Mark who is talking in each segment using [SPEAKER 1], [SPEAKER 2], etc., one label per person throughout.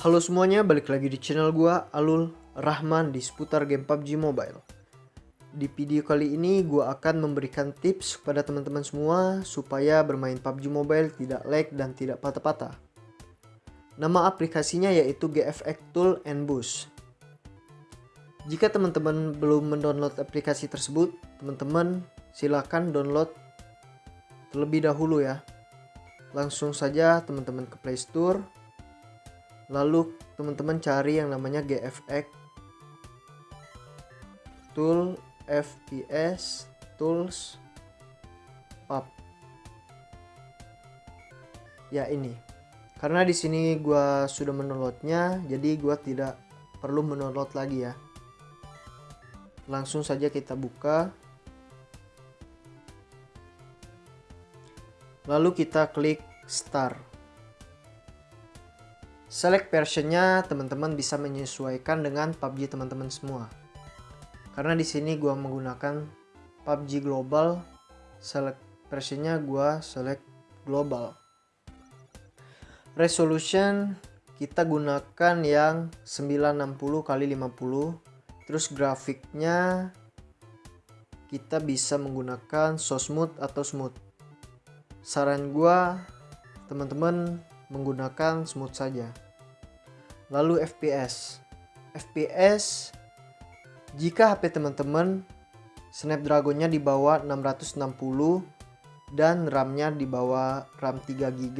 [SPEAKER 1] Halo semuanya, balik lagi di channel gua Alul Rahman di seputar game PUBG Mobile. Di video kali ini gua akan memberikan tips kepada teman-teman semua supaya bermain PUBG Mobile tidak lag dan tidak patah-patah. Nama aplikasinya yaitu GFX Tool and Boost. Jika teman-teman belum mendownload aplikasi tersebut, teman-teman silakan download terlebih dahulu ya. Langsung saja teman-teman ke Play Store lalu teman-teman cari yang namanya GFX tool FPS tools pub. Ya ini. Karena di sini gua sudah mendownloadnya jadi gua tidak perlu mendownload lagi ya. Langsung saja kita buka. Lalu kita klik start Select versionnya teman-teman bisa menyesuaikan dengan PUBG teman-teman semua. Karena di sini gua menggunakan PUBG Global, select versionnya gua select global. Resolution kita gunakan yang 960 x 50. Terus grafiknya kita bisa menggunakan so smooth atau smooth. Saran gua teman-teman menggunakan smooth saja. Lalu FPS. FPS jika HP teman-teman Snapdragon-nya di bawah 660 dan RAM-nya di bawah RAM 3 GB,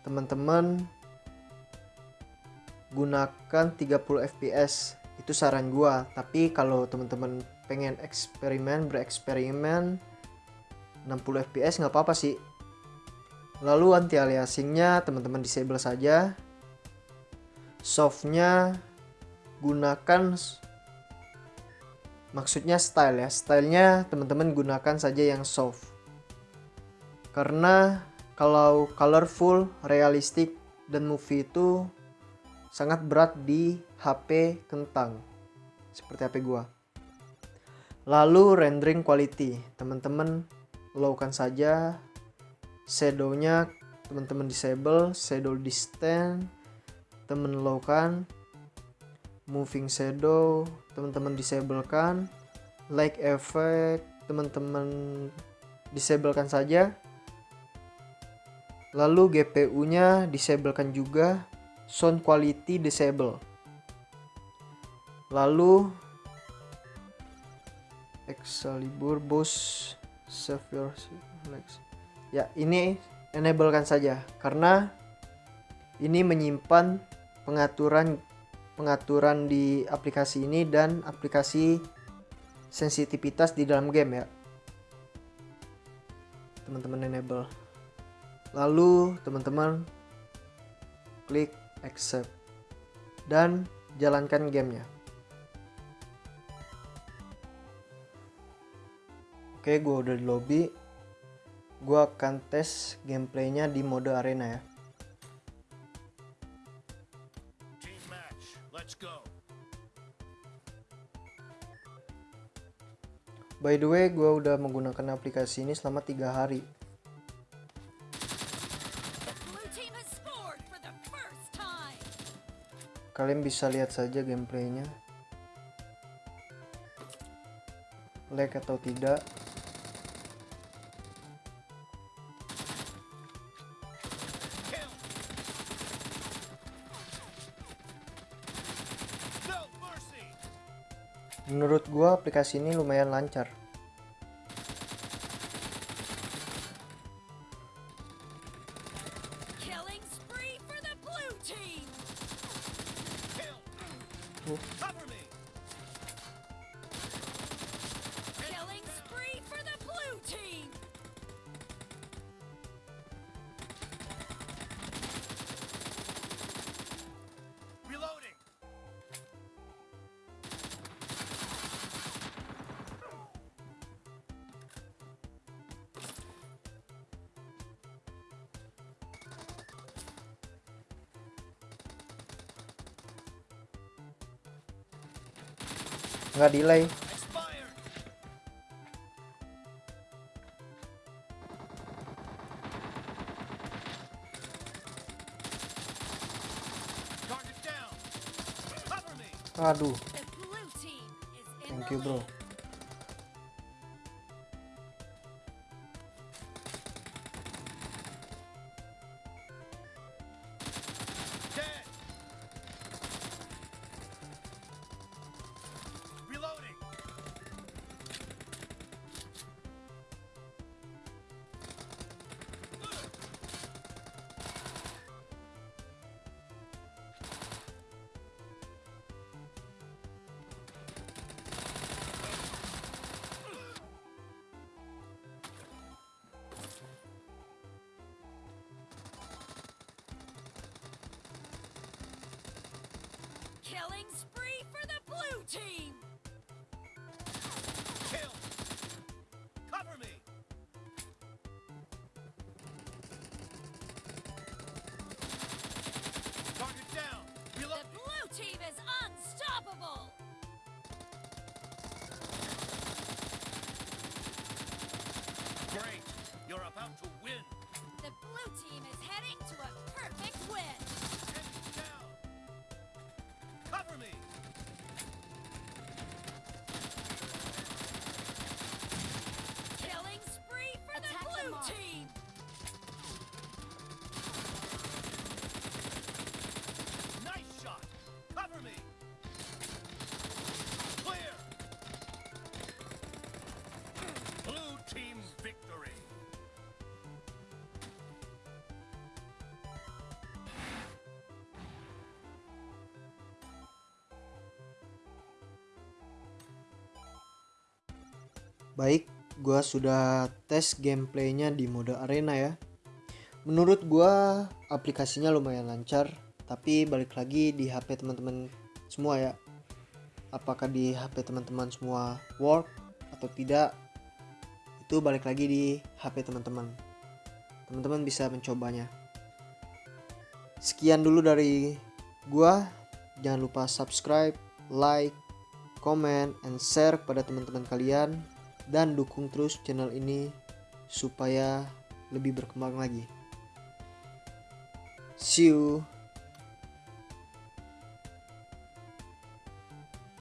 [SPEAKER 1] teman-teman gunakan 30 fps. Itu saran gua. Tapi kalau teman-teman pengen eksperimen, bereksperimen 60 fps nggak apa-apa sih Lalu anti aliasingnya teman-teman disable saja. Softnya gunakan maksudnya style ya. Stylenya teman-teman gunakan saja yang soft. Karena kalau colorful, realistik dan movie itu sangat berat di HP kentang. Seperti HP gua. Lalu rendering quality, teman-teman lowkan saja shadownya teman-teman disable shadow distance teman low kan moving shadow teman-teman disable kan like effect teman-teman disablekan saja. Lalu GPU nya disablekan juga sound quality disable. Lalu Excalibur boss save your flex ya ini enablekan saja. Karena ini menyimpan pengaturan pengaturan di aplikasi ini dan aplikasi sensitivitas di dalam game ya. Teman-teman enable. Lalu teman-teman klik accept. Dan jalankan gamenya. Oke gue udah di lobby gue akan tes gameplaynya di mode arena ya By the way, gue udah menggunakan aplikasi ini selama tiga hari. Kalian bisa lihat saja gameplaynya. Lag atau tidak. Menurut gua aplikasi ini lumayan lancar nggak delay. Aduh. Thank you bro. Baik, gua sudah tes gameplaynya di mode arena ya. Menurut gua aplikasinya lumayan lancar, tapi balik lagi di HP teman-teman semua ya. Apakah di HP teman-teman semua work atau tidak? Itu balik lagi di HP teman-teman. Teman-teman bisa mencobanya. Sekian dulu dari gua. Jangan lupa subscribe, like, comment, and share kepada teman-teman kalian dan dukung terus channel ini supaya lebih berkembang lagi. See you.